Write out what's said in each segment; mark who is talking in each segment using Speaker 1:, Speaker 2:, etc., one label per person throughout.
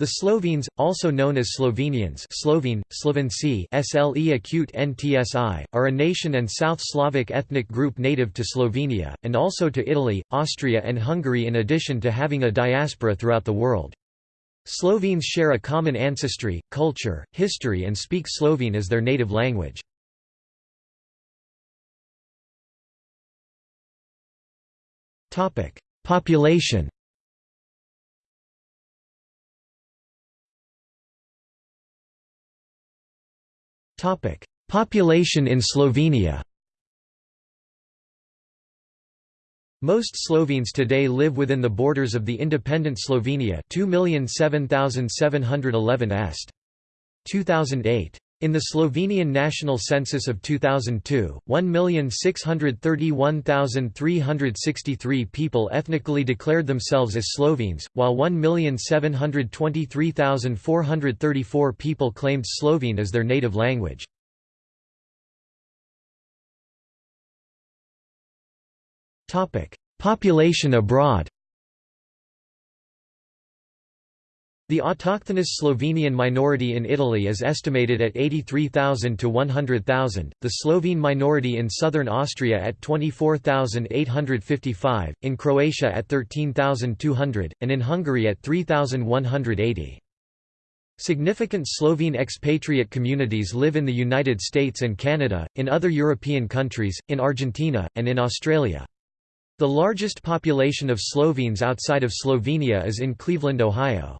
Speaker 1: The Slovenes, also known as Slovenians Slovene, Slovenci SLE acute NTSI, are a nation and South Slavic ethnic group native to Slovenia, and also to Italy, Austria and Hungary in addition to having a diaspora throughout the world. Slovenes share a common ancestry, culture, history and speak Slovene as their native language. Population Population in Slovenia Most Slovenes today live within the borders of the independent Slovenia 2,007,711 est. 2008. In the Slovenian national census of 2002, 1,631,363 people ethnically declared themselves as Slovenes, while 1,723,434 people claimed Slovene as their native language. Population abroad The autochthonous Slovenian minority in Italy is estimated at 83,000 to 100,000, the Slovene minority in southern Austria at 24,855, in Croatia at 13,200, and in Hungary at 3,180. Significant Slovene expatriate communities live in the United States and Canada, in other European countries, in Argentina, and in Australia. The largest population of Slovenes outside of Slovenia is in Cleveland, Ohio.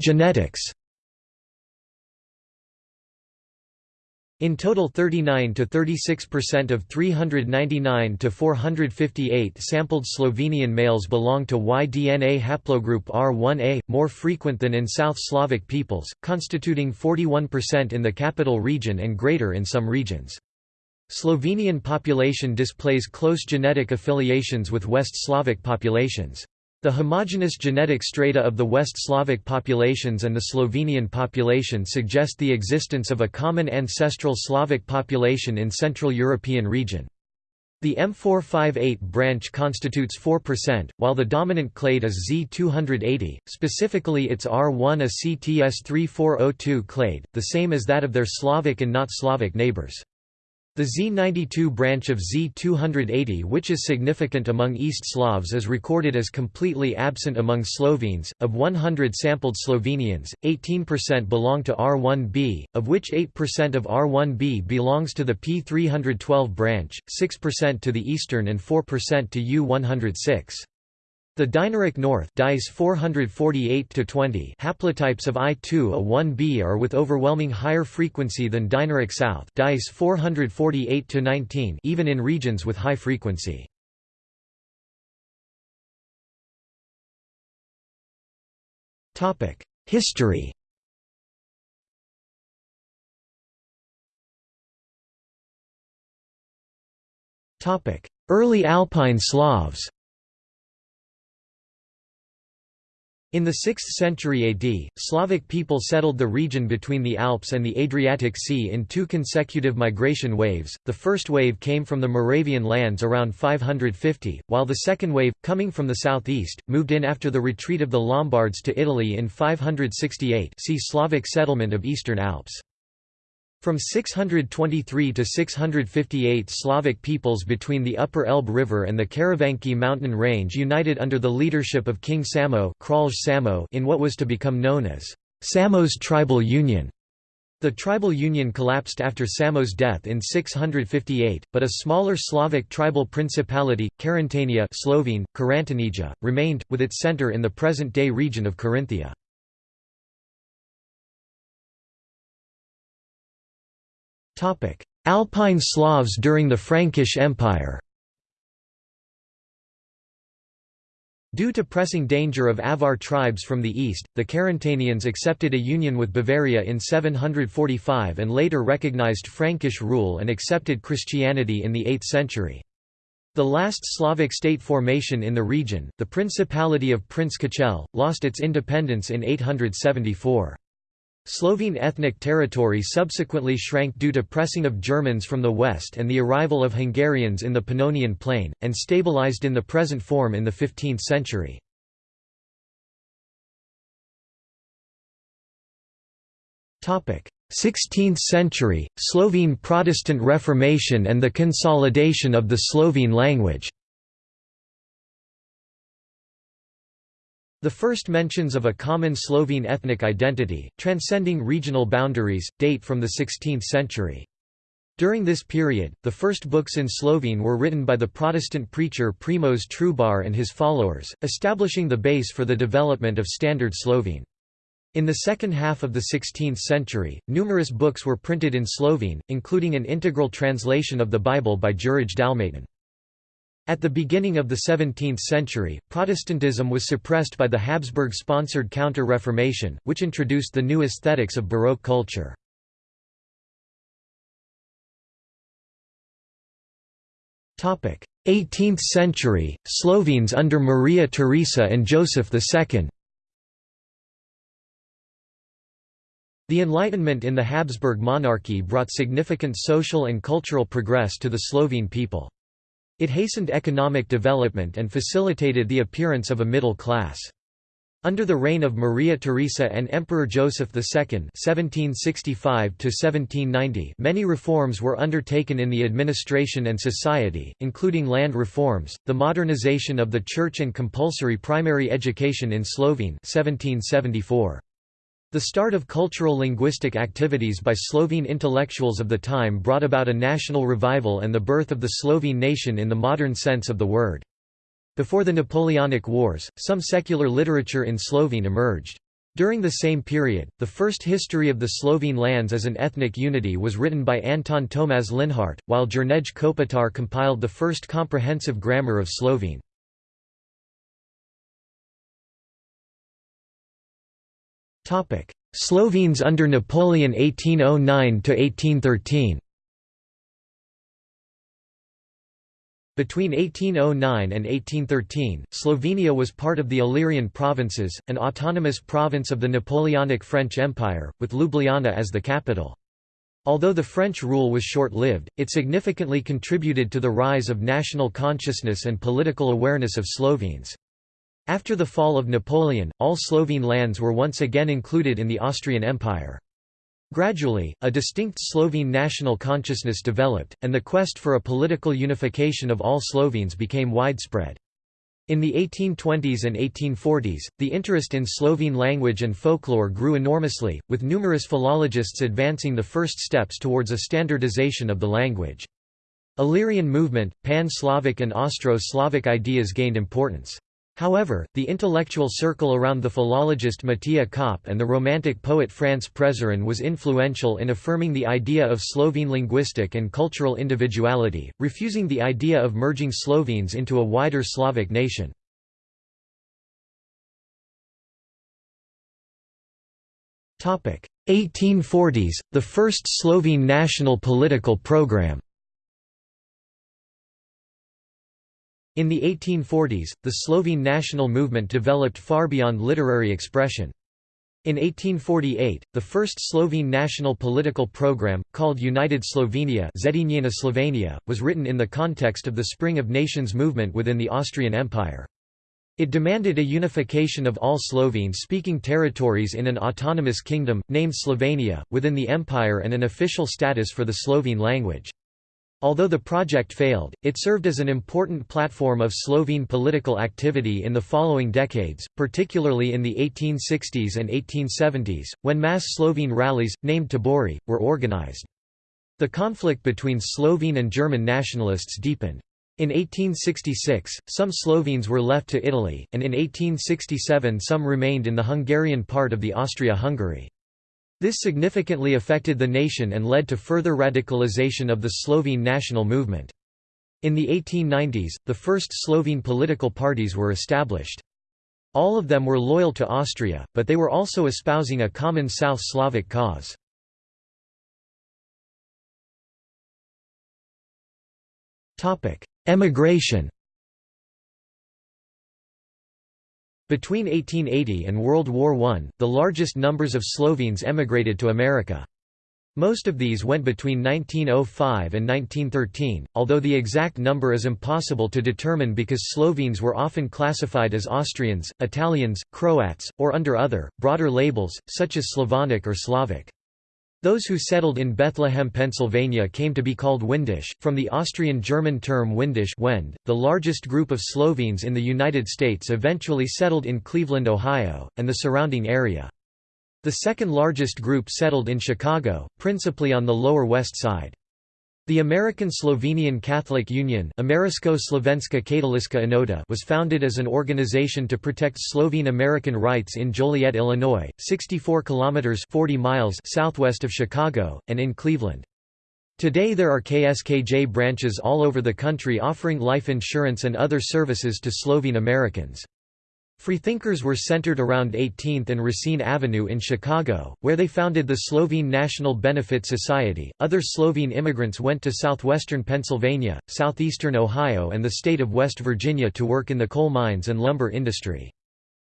Speaker 1: Genetics In total 39 to 36% of 399 to 458 sampled Slovenian males belong to Y-DNA haplogroup R1a, more frequent than in South Slavic peoples, constituting 41% in the capital region and greater in some regions. Slovenian population displays close genetic affiliations with West Slavic populations. The homogeneous genetic strata of the West Slavic populations and the Slovenian population suggest the existence of a common ancestral Slavic population in Central European region. The M458 branch constitutes 4%, while the dominant clade is Z280, specifically its R1 a CTS3402 clade, the same as that of their Slavic and not Slavic neighbors. The Z92 branch of Z280 which is significant among East Slavs is recorded as completely absent among Slovenes. Of 100 sampled Slovenians, 18% belong to R1b, of which 8% of R1b belongs to the P312 branch, 6% to the eastern and 4% to U106. The Dinaric North DICE 448-20 haplotypes of I2A1b are with overwhelming higher frequency than Dinaric South DICE 448-19 even in regions with high frequency. History. Early Alpine Slavs In the 6th century AD, Slavic people settled the region between the Alps and the Adriatic Sea in two consecutive migration waves. The first wave came from the Moravian lands around 550, while the second wave, coming from the southeast, moved in after the retreat of the Lombards to Italy in 568. See Slavic settlement of Eastern Alps. From 623 to 658 Slavic peoples between the upper Elbe River and the Karavanki mountain range united under the leadership of King Samo, in what was to become known as Samo's tribal union. The tribal union collapsed after Samo's death in 658, but a smaller Slavic tribal principality, Carantania Slovene, remained, with its centre in the present-day region of Carinthia. Alpine Slavs during the Frankish Empire Due to pressing danger of Avar tribes from the east, the Carantanians accepted a union with Bavaria in 745 and later recognized Frankish rule and accepted Christianity in the 8th century. The last Slavic state formation in the region, the Principality of Prince Kocelj, lost its independence in 874. Slovene ethnic territory subsequently shrank due to pressing of Germans from the west and the arrival of Hungarians in the Pannonian Plain, and stabilized in the present form in the 15th century. Topic: 16th century, Slovene Protestant Reformation and the consolidation of the Slovene language The first mentions of a common Slovene ethnic identity, transcending regional boundaries, date from the 16th century. During this period, the first books in Slovene were written by the Protestant preacher Primož Trubar and his followers, establishing the base for the development of Standard Slovene. In the second half of the 16th century, numerous books were printed in Slovene, including an integral translation of the Bible by Jurij Dalmatin. At the beginning of the 17th century, Protestantism was suppressed by the Habsburg-sponsored Counter-Reformation, which introduced the new aesthetics of Baroque culture. Topic: 18th century Slovenes under Maria Theresa and Joseph II. The Enlightenment in the Habsburg monarchy brought significant social and cultural progress to the Slovene people. It hastened economic development and facilitated the appearance of a middle class. Under the reign of Maria Theresa and Emperor Joseph II (1765–1790), many reforms were undertaken in the administration and society, including land reforms, the modernization of the church, and compulsory primary education in Slovene (1774). The start of cultural linguistic activities by Slovene intellectuals of the time brought about a national revival and the birth of the Slovene nation in the modern sense of the word. Before the Napoleonic Wars, some secular literature in Slovene emerged. During the same period, the first history of the Slovene lands as an ethnic unity was written by Anton Tomas Linhart, while Jernej Kopitar compiled the first comprehensive grammar of Slovene. Slovenes under Napoleon 1809–1813 Between 1809 and 1813, Slovenia was part of the Illyrian provinces, an autonomous province of the Napoleonic French Empire, with Ljubljana as the capital. Although the French rule was short-lived, it significantly contributed to the rise of national consciousness and political awareness of Slovenes. After the fall of Napoleon, all Slovene lands were once again included in the Austrian Empire. Gradually, a distinct Slovene national consciousness developed, and the quest for a political unification of all Slovenes became widespread. In the 1820s and 1840s, the interest in Slovene language and folklore grew enormously, with numerous philologists advancing the first steps towards a standardization of the language. Illyrian movement, Pan-Slavic and Austro-Slavic ideas gained importance. However, the intellectual circle around the philologist Matija Čop and the Romantic poet Franz Prešeren was influential in affirming the idea of Slovene linguistic and cultural individuality, refusing the idea of merging Slovenes into a wider Slavic nation. Topic: 1840s, the first Slovene national political program. In the 1840s, the Slovene national movement developed far beyond literary expression. In 1848, the first Slovene national political program, called United Slovenia Slovenia, was written in the context of the Spring of Nations movement within the Austrian Empire. It demanded a unification of all Slovene-speaking territories in an autonomous kingdom, named Slovenia, within the empire and an official status for the Slovene language. Although the project failed, it served as an important platform of Slovene political activity in the following decades, particularly in the 1860s and 1870s, when mass Slovene rallies, named Tabori, were organized. The conflict between Slovene and German nationalists deepened. In 1866, some Slovenes were left to Italy, and in 1867 some remained in the Hungarian part of the Austria-Hungary. This significantly affected the nation and led to further radicalization of the Slovene national movement. In the 1890s, the first Slovene political parties were established. All of them were loyal to Austria, but they were also espousing a common South Slavic cause. Emigration Between 1880 and World War I, the largest numbers of Slovenes emigrated to America. Most of these went between 1905 and 1913, although the exact number is impossible to determine because Slovenes were often classified as Austrians, Italians, Croats, or under other, broader labels, such as Slavonic or Slavic. Those who settled in Bethlehem, Pennsylvania came to be called Windisch, from the Austrian-German term Windisch Wend. .The largest group of Slovenes in the United States eventually settled in Cleveland, Ohio, and the surrounding area. The second largest group settled in Chicago, principally on the Lower West Side. The American Slovenian Catholic Union was founded as an organization to protect Slovene American rights in Joliet, Illinois, 64 kilometers 40 miles southwest of Chicago, and in Cleveland. Today there are KSKJ branches all over the country offering life insurance and other services to Slovene Americans. Freethinkers were centered around 18th and Racine Avenue in Chicago, where they founded the Slovene National Benefit Society. Other Slovene immigrants went to southwestern Pennsylvania, southeastern Ohio, and the state of West Virginia to work in the coal mines and lumber industry.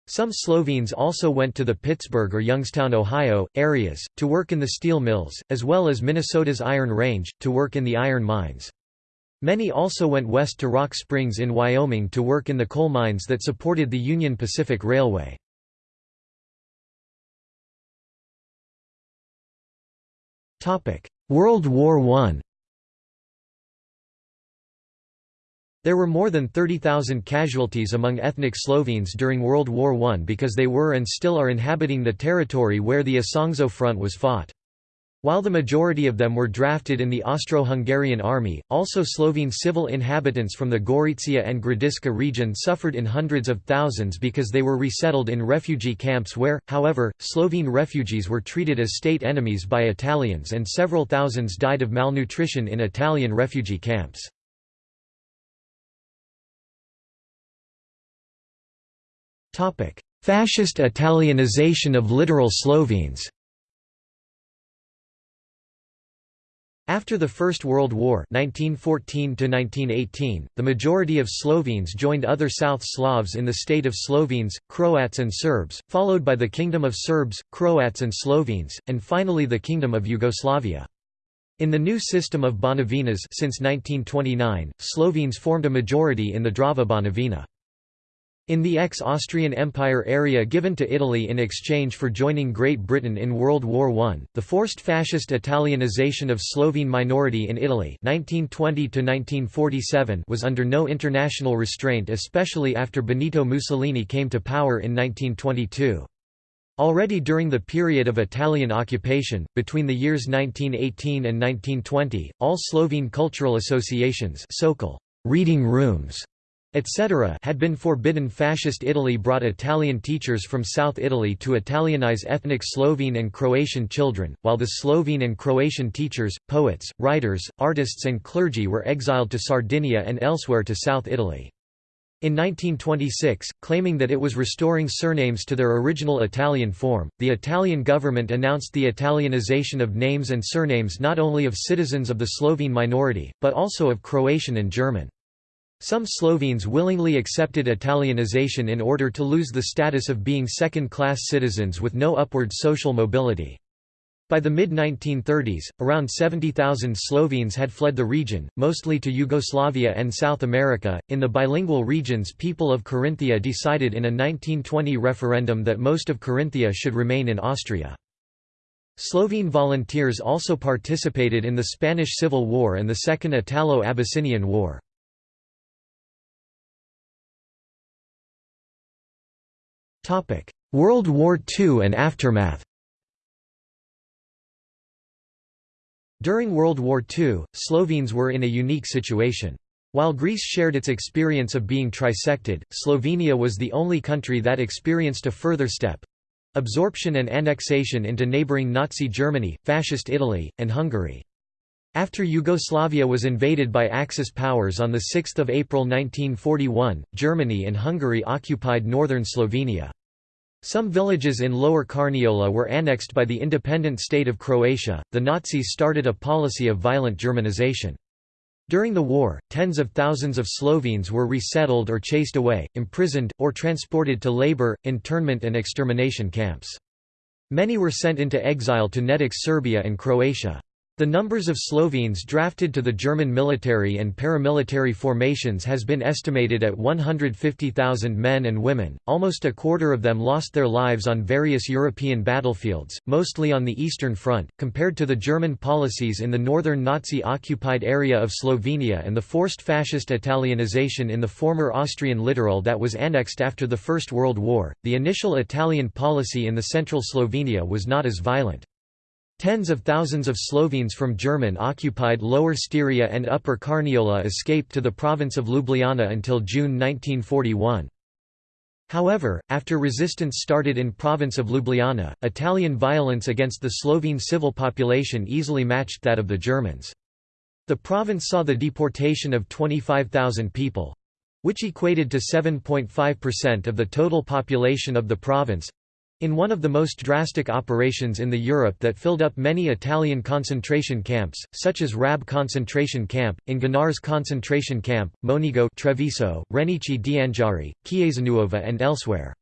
Speaker 1: Some Slovenes also went to the Pittsburgh or Youngstown, Ohio, areas, to work in the steel mills, as well as Minnesota's Iron Range, to work in the iron mines. Many also went west to Rock Springs in Wyoming to work in the coal mines that supported the Union Pacific Railway. World War I There were more than 30,000 casualties among ethnic Slovenes during World War I because they were and still are inhabiting the territory where the Isonzo Front was fought. While the majority of them were drafted in the Austro-Hungarian army, also Slovene civil inhabitants from the Gorizia and Gradiška region suffered in hundreds of thousands because they were resettled in refugee camps where, however, Slovene refugees were treated as state enemies by Italians and several thousands died of malnutrition in Italian refugee camps. Fascist Italianization of littoral Slovenes After the First World War 1914 the majority of Slovenes joined other South Slavs in the state of Slovenes, Croats and Serbs, followed by the Kingdom of Serbs, Croats and Slovenes, and finally the Kingdom of Yugoslavia. In the new system of Banovinas since 1929, Slovenes formed a majority in the Drava Banovina. In the ex-Austrian Empire area given to Italy in exchange for joining Great Britain in World War I, the forced fascist Italianization of Slovene minority in Italy 1920 was under no international restraint especially after Benito Mussolini came to power in 1922. Already during the period of Italian occupation, between the years 1918 and 1920, all Slovene cultural associations reading rooms etc. had been forbidden Fascist Italy brought Italian teachers from South Italy to Italianize ethnic Slovene and Croatian children, while the Slovene and Croatian teachers, poets, writers, artists and clergy were exiled to Sardinia and elsewhere to South Italy. In 1926, claiming that it was restoring surnames to their original Italian form, the Italian government announced the Italianization of names and surnames not only of citizens of the Slovene minority, but also of Croatian and German. Some Slovenes willingly accepted Italianization in order to lose the status of being second-class citizens with no upward social mobility. By the mid-1930s, around 70,000 Slovenes had fled the region, mostly to Yugoslavia and South America. In the bilingual regions, people of Carinthia decided in a 1920 referendum that most of Carinthia should remain in Austria. Slovene volunteers also participated in the Spanish Civil War and the Second Italo-Abyssinian War. World War II and aftermath During World War II, Slovenes were in a unique situation. While Greece shared its experience of being trisected, Slovenia was the only country that experienced a further step—absorption and annexation into neighbouring Nazi Germany, Fascist Italy, and Hungary. After Yugoslavia was invaded by Axis powers on 6 April 1941, Germany and Hungary occupied northern Slovenia. Some villages in Lower Carniola were annexed by the independent state of Croatia. The Nazis started a policy of violent Germanization. During the war, tens of thousands of Slovenes were resettled or chased away, imprisoned, or transported to labor, internment and extermination camps. Many were sent into exile to Nedić Serbia and Croatia. The numbers of Slovenes drafted to the German military and paramilitary formations has been estimated at 150,000 men and women, almost a quarter of them lost their lives on various European battlefields, mostly on the Eastern Front, compared to the German policies in the northern Nazi-occupied area of Slovenia and the forced fascist Italianization in the former Austrian littoral that was annexed after the First World War. The initial Italian policy in the central Slovenia was not as violent. Tens of thousands of Slovenes from German-occupied Lower Styria and Upper Carniola escaped to the province of Ljubljana until June 1941. However, after resistance started in province of Ljubljana, Italian violence against the Slovene civil population easily matched that of the Germans. The province saw the deportation of 25,000 people—which equated to 7.5% of the total population of the province, in one of the most drastic operations in the Europe that filled up many Italian concentration camps, such as Rab concentration camp, Inganars concentration camp, Monigo Treviso, Renicci d'Anghiari, Chiesanuova and elsewhere.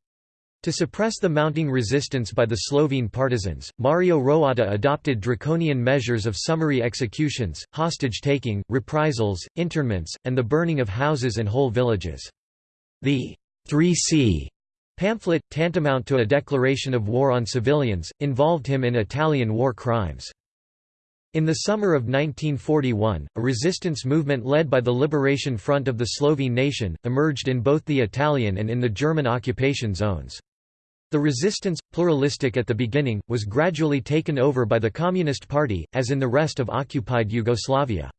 Speaker 1: To suppress the mounting resistance by the Slovene partisans, Mario Roatta adopted draconian measures of summary executions, hostage-taking, reprisals, internments, and the burning of houses and whole villages. The 3C Pamphlet, tantamount to a declaration of war on civilians, involved him in Italian war crimes. In the summer of 1941, a resistance movement led by the Liberation Front of the Slovene nation, emerged in both the Italian and in the German occupation zones. The resistance, pluralistic at the beginning, was gradually taken over by the Communist Party, as in the rest of occupied Yugoslavia.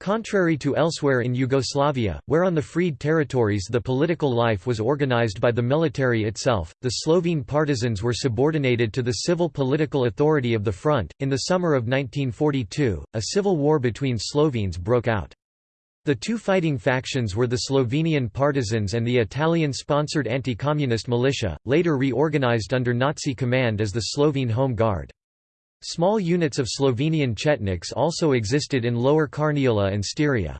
Speaker 1: Contrary to elsewhere in Yugoslavia, where on the freed territories the political life was organized by the military itself, the Slovene partisans were subordinated to the civil political authority of the front. In the summer of 1942, a civil war between Slovenes broke out. The two fighting factions were the Slovenian partisans and the Italian-sponsored anti-communist militia, later reorganized under Nazi command as the Slovene Home Guard. Small units of Slovenian Chetniks also existed in Lower Carniola and Styria.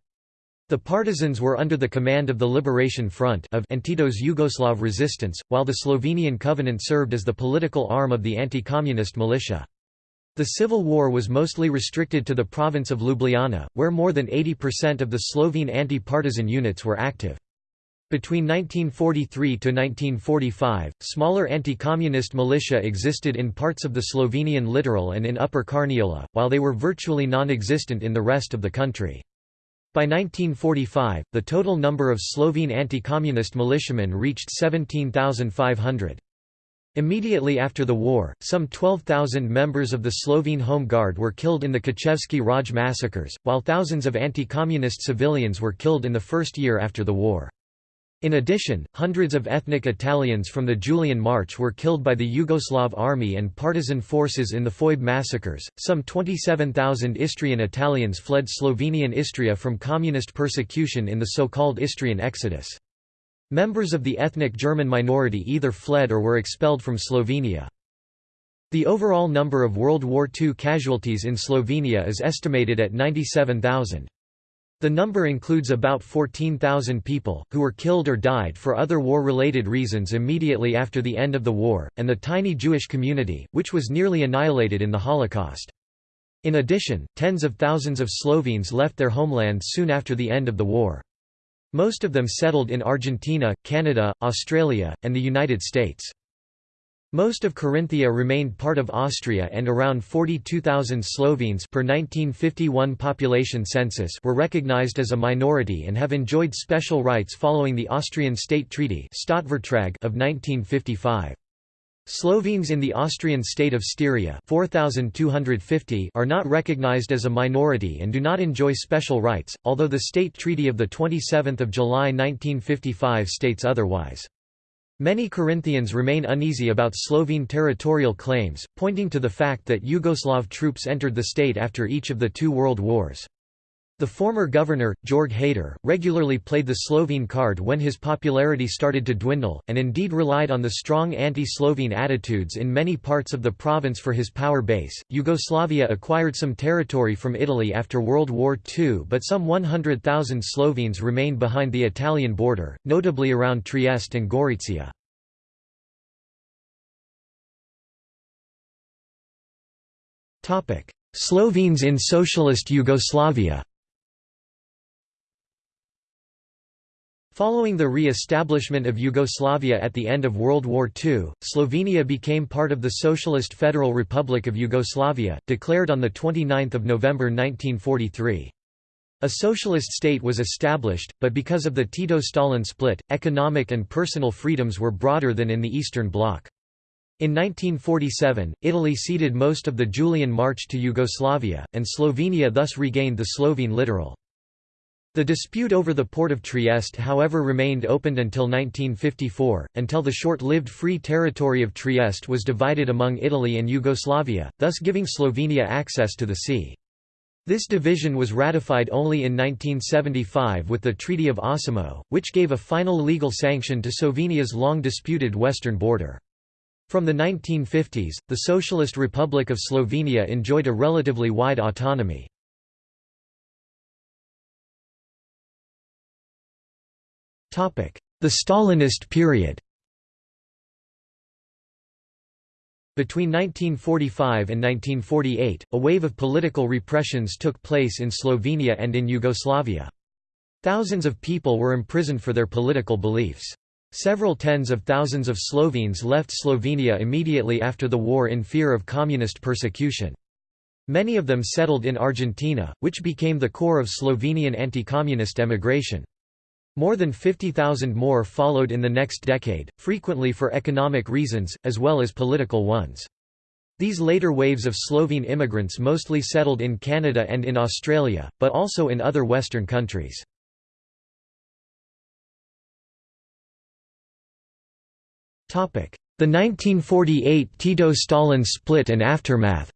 Speaker 1: The partisans were under the command of the Liberation Front of and Tito's Yugoslav resistance, while the Slovenian Covenant served as the political arm of the anti-communist militia. The civil war was mostly restricted to the province of Ljubljana, where more than 80% of the Slovene anti-partisan units were active. Between 1943 to 1945, smaller anti-communist militia existed in parts of the Slovenian littoral and in Upper Carniola, while they were virtually non-existent in the rest of the country. By 1945, the total number of Slovene anti-communist militiamen reached 17,500. Immediately after the war, some 12,000 members of the Slovene Home Guard were killed in the Kočevski Raj massacres, while thousands of anti-communist civilians were killed in the first year after the war. In addition, hundreds of ethnic Italians from the Julian March were killed by the Yugoslav army and partisan forces in the Foibe massacres. Some 27,000 Istrian Italians fled Slovenian Istria from communist persecution in the so-called Istrian Exodus. Members of the ethnic German minority either fled or were expelled from Slovenia. The overall number of World War II casualties in Slovenia is estimated at 97,000. The number includes about 14,000 people, who were killed or died for other war-related reasons immediately after the end of the war, and the tiny Jewish community, which was nearly annihilated in the Holocaust. In addition, tens of thousands of Slovenes left their homeland soon after the end of the war. Most of them settled in Argentina, Canada, Australia, and the United States. Most of Carinthia remained part of Austria and around 42,000 Slovenes per 1951 population census were recognized as a minority and have enjoyed special rights following the Austrian State Treaty of 1955. Slovenes in the Austrian state of Styria 4,250 are not recognized as a minority and do not enjoy special rights, although the State Treaty of 27 July 1955 states otherwise. Many Carinthians remain uneasy about Slovene territorial claims, pointing to the fact that Yugoslav troops entered the state after each of the two world wars. The former governor, Jörg Haider, regularly played the Slovene card when his popularity started to dwindle, and indeed relied on the strong anti-Slovene attitudes in many parts of the province for his power base. Yugoslavia acquired some territory from Italy after World War II, but some 100,000 Slovenes remained behind the Italian border, notably around Trieste and Gorizia. Slovenes in Socialist Yugoslavia Following the re-establishment of Yugoslavia at the end of World War II, Slovenia became part of the Socialist Federal Republic of Yugoslavia, declared on 29 November 1943. A socialist state was established, but because of the Tito-Stalin split, economic and personal freedoms were broader than in the Eastern Bloc. In 1947, Italy ceded most of the Julian March to Yugoslavia, and Slovenia thus regained the Slovene littoral. The dispute over the port of Trieste however remained open until 1954, until the short-lived Free Territory of Trieste was divided among Italy and Yugoslavia, thus giving Slovenia access to the sea. This division was ratified only in 1975 with the Treaty of Osimo, which gave a final legal sanction to Slovenia's long-disputed western border. From the 1950s, the Socialist Republic of Slovenia enjoyed a relatively wide autonomy. The Stalinist period Between 1945 and 1948, a wave of political repressions took place in Slovenia and in Yugoslavia. Thousands of people were imprisoned for their political beliefs. Several tens of thousands of Slovenes left Slovenia immediately after the war in fear of communist persecution. Many of them settled in Argentina, which became the core of Slovenian anti-communist emigration. More than 50,000 more followed in the next decade, frequently for economic reasons, as well as political ones. These later waves of Slovene immigrants mostly settled in Canada and in Australia, but also in other Western countries. The 1948 Tito-Stalin split and aftermath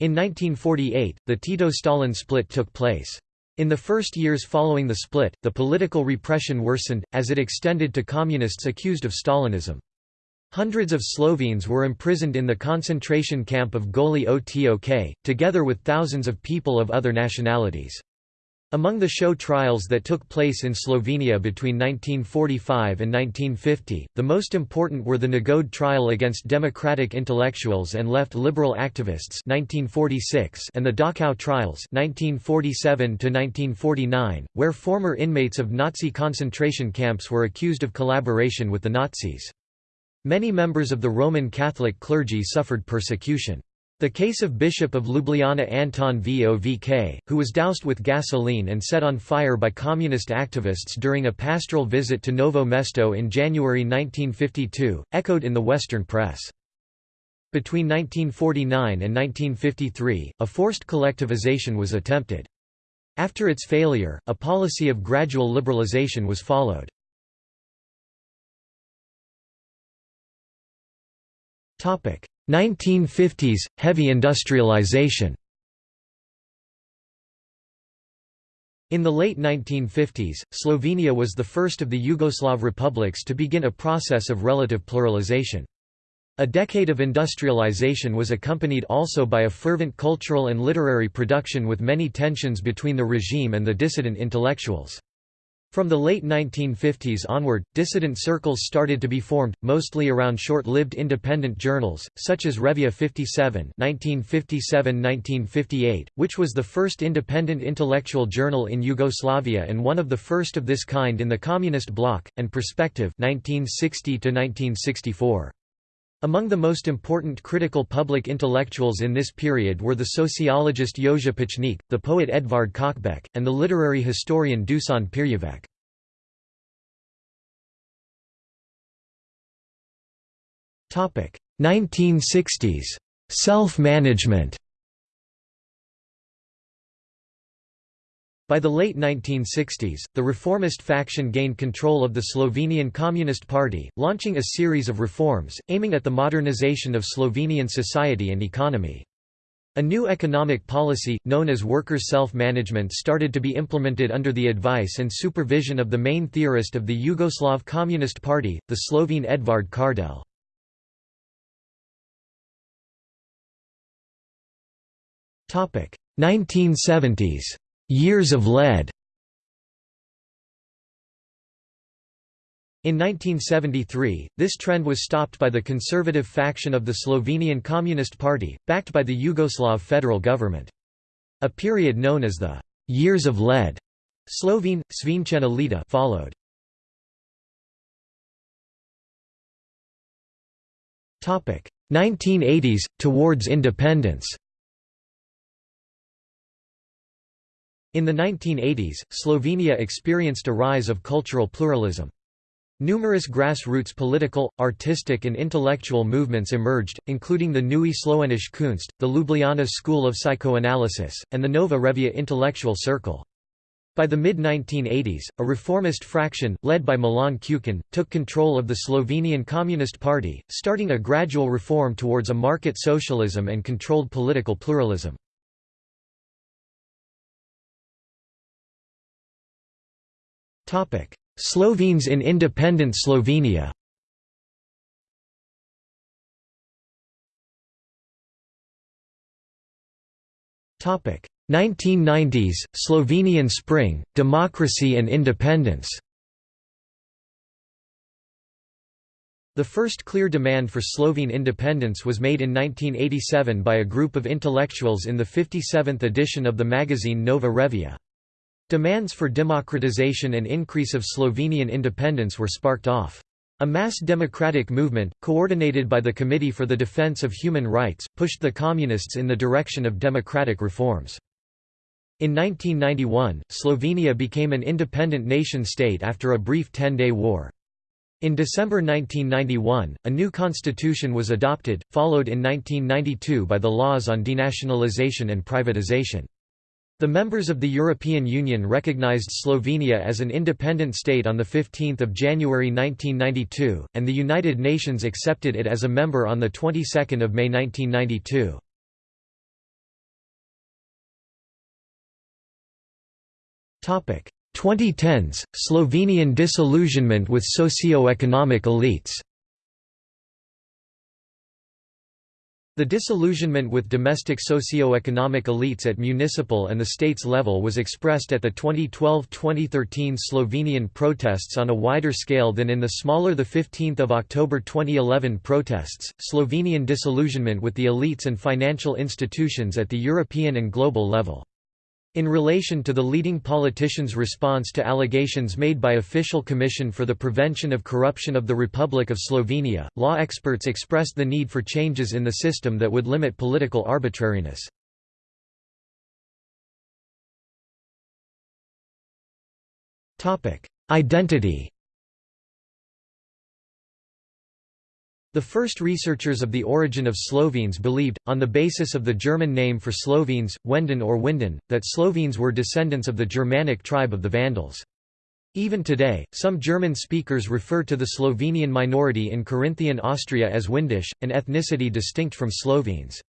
Speaker 1: In 1948, the Tito-Stalin split took place. In the first years following the split, the political repression worsened, as it extended to communists accused of Stalinism. Hundreds of Slovenes were imprisoned in the concentration camp of Goli Otok, together with thousands of people of other nationalities. Among the show trials that took place in Slovenia between 1945 and 1950, the most important were the Nagode trial against democratic intellectuals and left liberal activists 1946 and the Dachau trials 1947 where former inmates of Nazi concentration camps were accused of collaboration with the Nazis. Many members of the Roman Catholic clergy suffered persecution. The case of Bishop of Ljubljana Anton Vovk, who was doused with gasoline and set on fire by communist activists during a pastoral visit to Novo Mesto in January 1952, echoed in the Western press. Between 1949 and 1953, a forced collectivization was attempted. After its failure, a policy of gradual liberalization was followed. 1950s – Heavy industrialization In the late 1950s, Slovenia was the first of the Yugoslav republics to begin a process of relative pluralization. A decade of industrialization was accompanied also by a fervent cultural and literary production with many tensions between the regime and the dissident intellectuals. From the late 1950s onward, dissident circles started to be formed, mostly around short-lived independent journals, such as Revija 57 1957–1958, which was the first independent intellectual journal in Yugoslavia and one of the first of this kind in the Communist bloc, and Perspective 1960 -1964. Among the most important critical public intellectuals in this period were the sociologist Jože Pučnik, the poet Edvard Kocbek, and the literary historian Dušan Pirjevec. Topic: 1960s. Self-management. By the late 1960s, the reformist faction gained control of the Slovenian Communist Party, launching a series of reforms, aiming at the modernization of Slovenian society and economy. A new economic policy, known as workers' self-management started to be implemented under the advice and supervision of the main theorist of the Yugoslav Communist Party, the Slovene Edvard Kardelj. 1970s. Years of lead In 1973, this trend was stopped by the conservative faction of the Slovenian Communist Party, backed by the Yugoslav federal government. A period known as the «Years of Lead» Slovene, Svinčena leta followed. Topic 1980s towards independence. In the 1980s, Slovenia experienced a rise of cultural pluralism. Numerous grassroots political, artistic and intellectual movements emerged, including the Neue Slowenische Kunst, the Ljubljana School of Psychoanalysis, and the Nova Revija intellectual circle. By the mid-1980s, a reformist fraction, led by Milan Kučan, took control of the Slovenian Communist Party, starting a gradual reform towards a market socialism and controlled political pluralism. Slovenes in independent Slovenia. Topic. 1990s Slovenian Spring Democracy and Independence. The first clear demand for Slovene independence was made in 1987 by a group of intellectuals in the 57th edition of the magazine Nova Revija. Demands for democratization and increase of Slovenian independence were sparked off. A mass democratic movement, coordinated by the Committee for the Defense of Human Rights, pushed the Communists in the direction of democratic reforms. In 1991, Slovenia became an independent nation-state after a brief ten-day war. In December 1991, a new constitution was adopted, followed in 1992 by the laws on denationalization and privatization. The members of the European Union recognized Slovenia as an independent state on 15 January 1992, and the United Nations accepted it as a member on the 22nd of May 1992. Topic 2010s Slovenian disillusionment with socio-economic elites. The disillusionment with domestic socio-economic elites at municipal and the states level was expressed at the 2012-2013 Slovenian protests on a wider scale than in the smaller 15 October 2011 protests. Slovenian disillusionment with the elites and financial institutions at the European and global level. In relation to the leading politician's response to allegations made by Official Commission for the Prevention of Corruption of the Republic of Slovenia, law experts expressed the need for changes in the system that would limit political arbitrariness. Identity The first researchers of the origin of Slovenes believed, on the basis of the German name for Slovenes, Wenden or Winden, that Slovenes were descendants of the Germanic tribe of the Vandals. Even today, some German speakers refer to the Slovenian minority in Carinthian Austria as Windisch, an ethnicity distinct from Slovenes.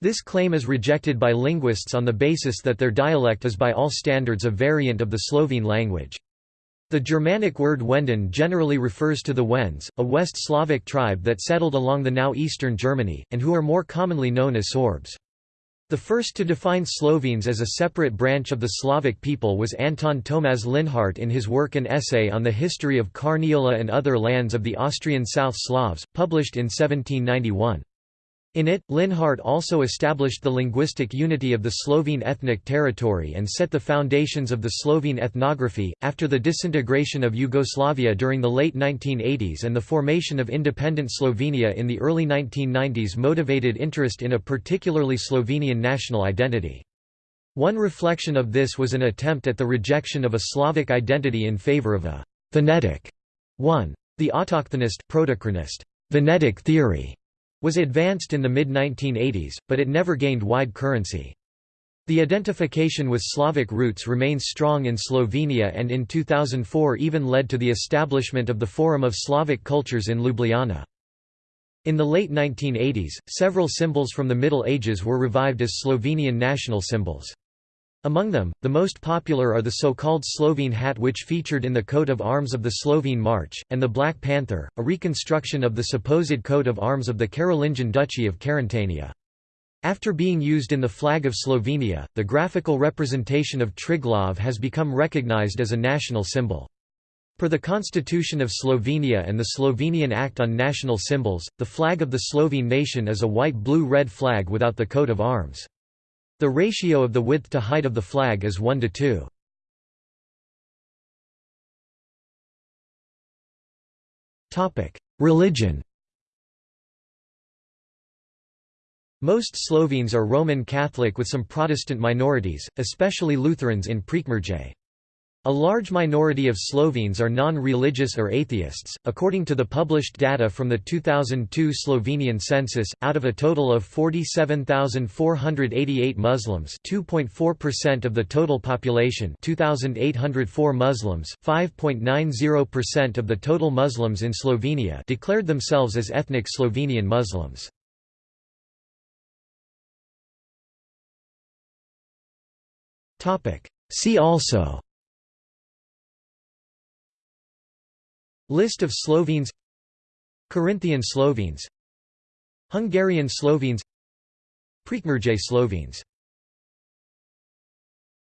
Speaker 1: This claim is rejected by linguists on the basis that their dialect is by all standards a variant of the Slovene language. The Germanic word Wenden generally refers to the Wends, a West Slavic tribe that settled along the now eastern Germany, and who are more commonly known as Sorbs. The first to define Slovenes as a separate branch of the Slavic people was Anton Tomas Linhart in his work An Essay on the History of Carniola and Other Lands of the Austrian South Slavs, published in 1791. In it, Linhart also established the linguistic unity of the Slovene ethnic territory and set the foundations of the Slovene ethnography. After the disintegration of Yugoslavia during the late 1980s and the formation of independent Slovenia in the early 1990s motivated interest in a particularly Slovenian national identity. One reflection of this was an attempt at the rejection of a Slavic identity in favor of a Venetic one. The autochthonist theory was advanced in the mid-1980s, but it never gained wide currency. The identification with Slavic roots remains strong in Slovenia and in 2004 even led to the establishment of the Forum of Slavic Cultures in Ljubljana. In the late 1980s, several symbols from the Middle Ages were revived as Slovenian national symbols. Among them, the most popular are the so-called Slovene hat which featured in the coat of arms of the Slovene March, and the Black Panther, a reconstruction of the supposed coat of arms of the Carolingian Duchy of Carantania. After being used in the flag of Slovenia, the graphical representation of Triglav has become recognized as a national symbol. Per the Constitution of Slovenia and the Slovenian Act on National Symbols, the flag of the Slovene nation is a white-blue-red flag without the coat of arms. The ratio of the width to height of the flag is 1 to 2. Religion Most Slovenes are Roman Catholic with some Protestant minorities, especially Lutherans in Prekmurje. A large minority of Slovenes are non-religious or atheists. According to the published data from the 2002 Slovenian census, out of a total of 47,488 Muslims, 2.4% of the total population, 2,804 Muslims, 5.90% of the total Muslims in Slovenia declared themselves as ethnic Slovenian Muslims. Topic: See also List of Slovenes Carinthian Slovenes Hungarian Slovenes Prekmurje Slovenes